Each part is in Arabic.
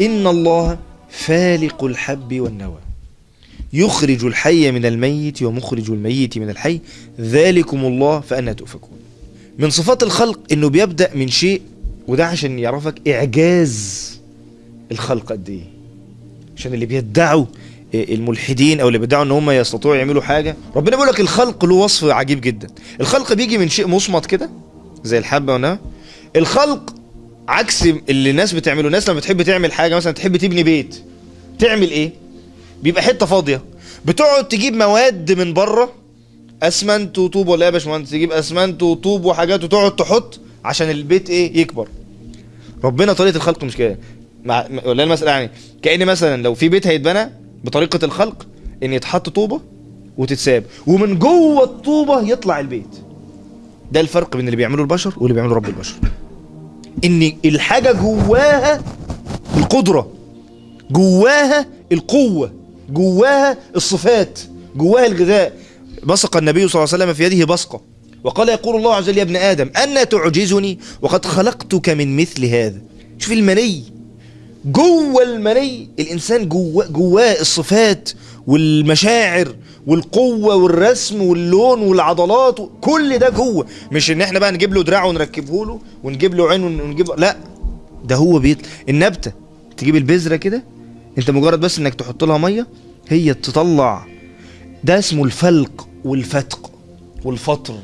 إن الله فالق الحب والنوى. يخرج الحي من الميت ومخرج الميت من الحي. ذلكم الله فأنا تؤفكون. من صفات الخلق إنه بيبدأ من شيء وده عشان يعرفك إعجاز الخلق قد إيه. عشان اللي بيدعوا الملحدين أو اللي بيدعوا إن هم يستطيعوا يعملوا حاجة. ربنا بيقول لك الخلق له وصف عجيب جدا. الخلق بيجي من شيء مصمت كده زي الحبة والنوى. الخلق عكس اللي الناس بتعمله. الناس لما بتحب تعمل حاجة مثلا تحب تبني بيت تعمل إيه؟ بيبقى حتة فاضية. بتقعد تجيب مواد من بره أسمنت وطوب. ولا إيه يا باشمهندس تجيب أسمنت وطوب وحاجات وتقعد تحط عشان البيت إيه؟ يكبر. ربنا طريقة الخلق مش كده. مع ولا المساله يعني كأن مثلا لو في بيت هيتبنى بطريقة الخلق إن يتحط طوبة وتتساب ومن جوه الطوبة يطلع البيت. ده الفرق بين اللي بيعمله البشر واللي بيعمله رب البشر. إن الحاجة جواها القدرة جواها القوة جواها الصفات جواها الغذاء. بصق النبي صلى الله عليه وسلم في يده بصقة. وقال يقول الله عز وجل يا ابن آدم أنا تعجزني وقد خلقتك من مثل هذا. شوف المني جوه المني الإنسان جواه جواه الصفات والمشاعر والقوة والرسم واللون والعضلات كل ده جوه. مش إن إحنا بقى نجيب له دراع ونركبه له ونجيب له عين ونجيب لا ده هو بيت النبتة. تجيب البذرة كده أنت مجرد بس إنك تحط لها مية هي تطلع ده اسمه الفلق والفتق والفطر.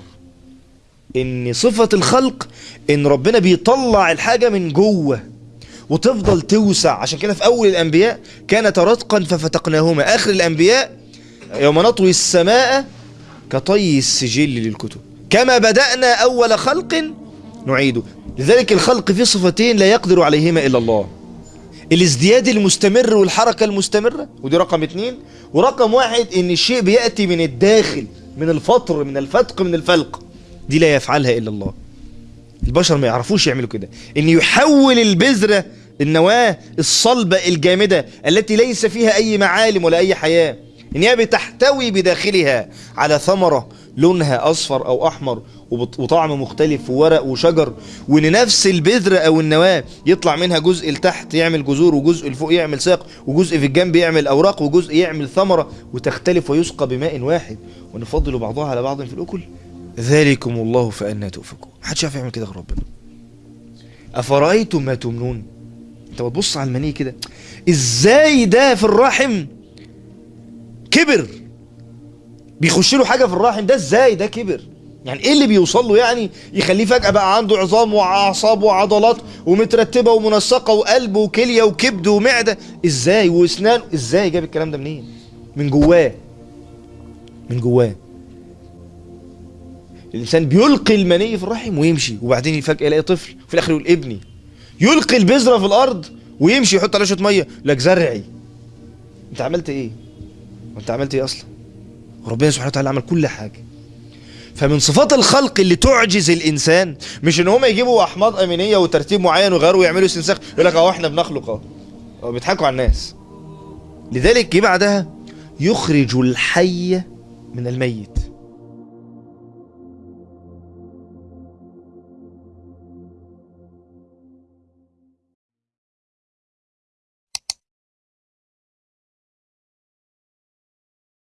إن صفة الخلق إن ربنا بيطلع الحاجة من جوه وتفضل توسع. عشان كده في أول الأنبياء كانت رتقا ففتقناهما. آخر الأنبياء يوم نطوي السماء كطي السجل للكتب. كما بدأنا أول خلق نعيده لذلك الخلق فيه صفتين لا يقدر عليهما إلا الله. الازدياد المستمر والحركة المستمرة ودي رقم اتنين. ورقم واحد إن الشيء بيأتي من الداخل من الفطر من الفتق من الفلق. دي لا يفعلها إلا الله. البشر ما يعرفوش يعملوا كده. إن يحول البذرة النواة الصلبة الجامدة التي ليس فيها أي معالم ولا أي حياة. ان هي بتحتوي بداخلها على ثمرة لونها أصفر أو أحمر وطعم مختلف وورق وشجر وإن نفس البذرة أو النواة يطلع منها جزء لتحت يعمل جذور وجزء لفوق يعمل ساق وجزء في الجنب يعمل أوراق وجزء يعمل ثمرة وتختلف ويسقى بماء واحد. ونفضل بعضها على بعض في الأكل. ذلكم الله فأنا تؤفكون محدش يعرف يعمل كده غير ربنا. أفرأيتم ما تمنون؟ أنت بتبص على المني كده. إزاي ده في الرحم؟ كبر. بيخش له حاجة في الرحم ده إزاي؟ ده كبر. يعني إيه اللي بيوصل له يعني؟ يخليه فجأة بقى عنده عظام وأعصاب وعضلات ومترتبة ومنسقة وقلب وكلية وكبد ومعدة. إزاي؟ وإسنان. إزاي جاب الكلام ده منين؟ من جواه. من جواه. الإنسان بيلقي المني في الرحم ويمشي. وبعدين فجأة يلاقي طفل في الآخر يقول ابني. يلقي البذرة في الأرض ويمشي يحط عليها شوية مية. لك زرعي. أنت عملت إيه؟ وانت عملت إيه أصلا؟ ربنا سبحانه وتعالى عمل كل حاجة. فمن صفات الخلق اللي تعجز الإنسان مش إن هم يجيبوا أحماض أمينية وترتيب معين ويغيروا ويعملوا استنساخ يقول لك أهو إحنا بنخلق أهو. بيضحكوا على الناس. لذلك جه بعدها؟ يخرج الحي من الميت.